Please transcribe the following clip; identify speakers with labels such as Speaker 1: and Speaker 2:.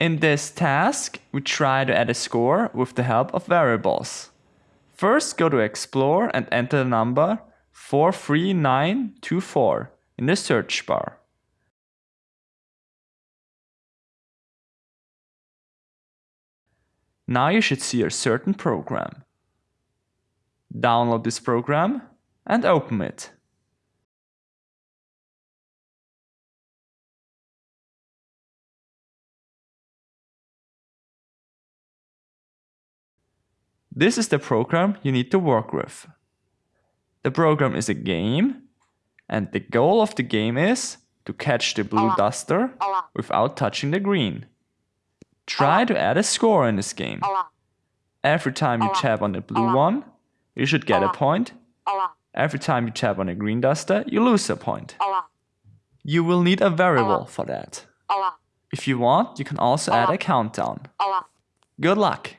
Speaker 1: In this task, we try to add a score with the help of variables. First go to Explore and enter the number 43924 in the search bar. Now you should see a certain program. Download this program and open it. This is the program you need to work with. The program is a game and the goal of the game is to catch the blue duster without touching the green. Try to add a score in this game. Every time you tap on the blue one, you should get a point. Every time you tap on a green duster, you lose a point. You will need a variable for that. If you want, you can also add a countdown. Good luck!